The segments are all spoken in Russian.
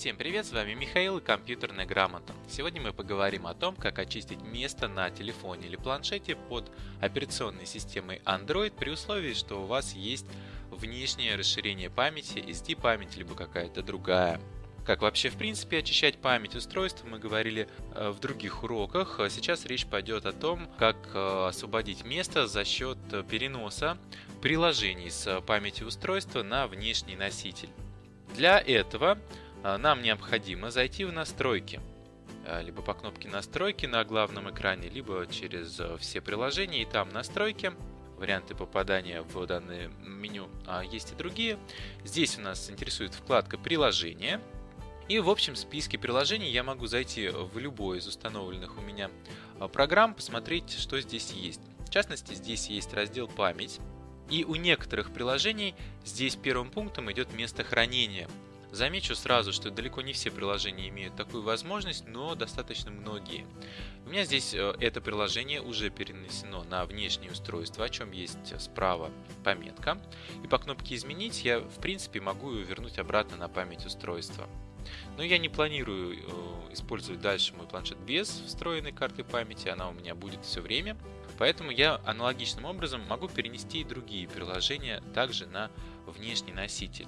Всем привет, с вами Михаил и компьютерная грамота. Сегодня мы поговорим о том, как очистить место на телефоне или планшете под операционной системой Android при условии, что у вас есть внешнее расширение памяти, SD память либо какая-то другая. Как вообще в принципе очищать память устройства мы говорили э, в других уроках. Сейчас речь пойдет о том, как э, освободить место за счет переноса приложений с памяти устройства на внешний носитель. Для этого а, нам необходимо зайти в настройки. А, либо по кнопке настройки на главном экране, либо через а, все приложения и там настройки. Варианты попадания в данное меню а есть и другие. Здесь у нас интересует вкладка приложения. И в общем списке приложений я могу зайти в любой из установленных у меня программ, посмотреть, что здесь есть. В частности, здесь есть раздел «Память». И у некоторых приложений здесь первым пунктом идет место хранения. Замечу сразу, что далеко не все приложения имеют такую возможность, но достаточно многие. У меня здесь э, это приложение уже перенесено на внешнее устройство, о чем есть справа пометка. И по кнопке «Изменить» я в принципе могу ее вернуть обратно на память устройства. Но я не планирую э, использовать дальше мой планшет без встроенной карты памяти, она у меня будет все время. Поэтому я аналогичным образом могу перенести и другие приложения также на внешний носитель.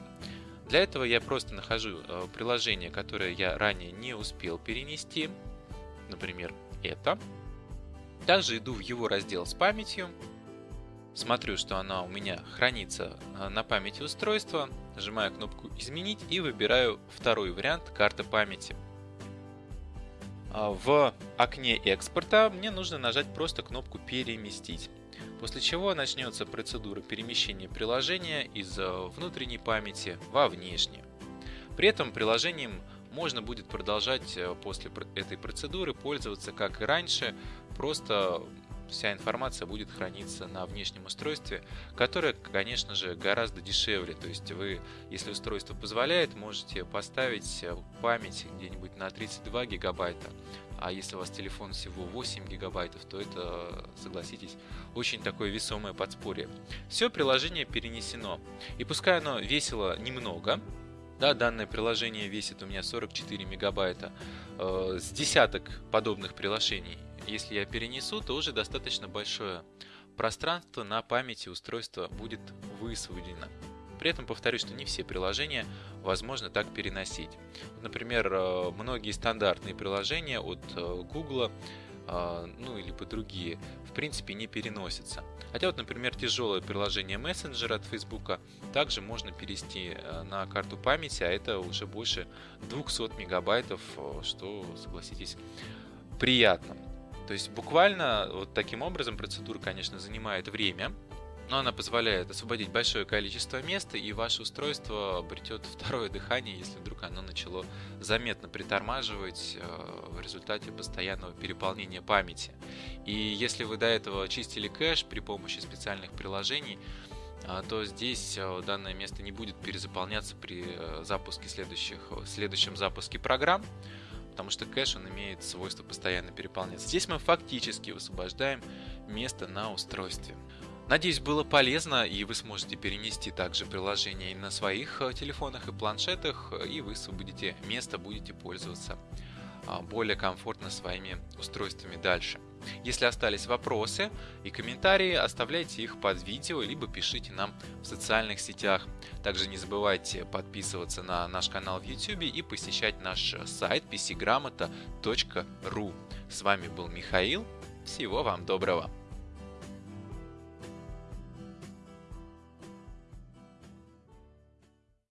Для этого я просто нахожу э, приложение, которое я ранее не успел перенести, например, это. Также иду в его раздел с памятью, смотрю, что она у меня хранится э, на памяти устройства, нажимаю кнопку «Изменить» и выбираю второй вариант карты памяти. А в окне экспорта мне нужно нажать просто кнопку «Переместить» после чего начнется процедура перемещения приложения из э, внутренней памяти во внешнее. При этом приложением можно будет продолжать э, после этой процедуры пользоваться как и раньше, просто вся информация будет храниться на внешнем устройстве, которое, конечно же, гораздо дешевле. То есть вы, если устройство позволяет, можете поставить э, память где-нибудь на 32 гигабайта, а если у вас телефон всего 8 гигабайтов, то это, согласитесь, очень такое весомое подспорье. Все приложение перенесено. И пускай оно весило немного, да, данное приложение весит у меня 44 мегабайта, э, с десяток подобных приложений, если я перенесу, то уже достаточно большое пространство на памяти устройства будет высвобождено. При этом повторюсь, что не все приложения возможно так переносить. Например, э, многие стандартные приложения от э, Google э, ну или по другие, в принципе не переносятся. Хотя вот, например, тяжелое приложение Messenger от Facebook также можно перевести на карту памяти, а это уже больше 200 мегабайтов, что, согласитесь, приятно. То есть буквально вот таким образом процедура, конечно, занимает время, но она позволяет освободить большое количество места, и ваше устройство обретет второе дыхание, если вдруг оно начало заметно притормаживать э, в результате постоянного переполнения памяти. И если вы до этого чистили кэш при помощи специальных приложений, э, то здесь э, данное место не будет перезаполняться при запуске следующих, следующем запуске программ, потому что кэш он имеет свойство постоянно переполняться. Здесь мы фактически высвобождаем место на устройстве. Надеюсь, было полезно, и вы сможете перенести также приложение на своих э, телефонах и планшетах, и вы освободите место, будете пользоваться более комфортно своими устройствами дальше. Если остались вопросы и комментарии, оставляйте их под видео, либо пишите нам в социальных сетях. Также не забывайте подписываться на наш канал в YouTube и посещать наш сайт pcgramota.ru. С вами был Михаил. Всего вам доброго!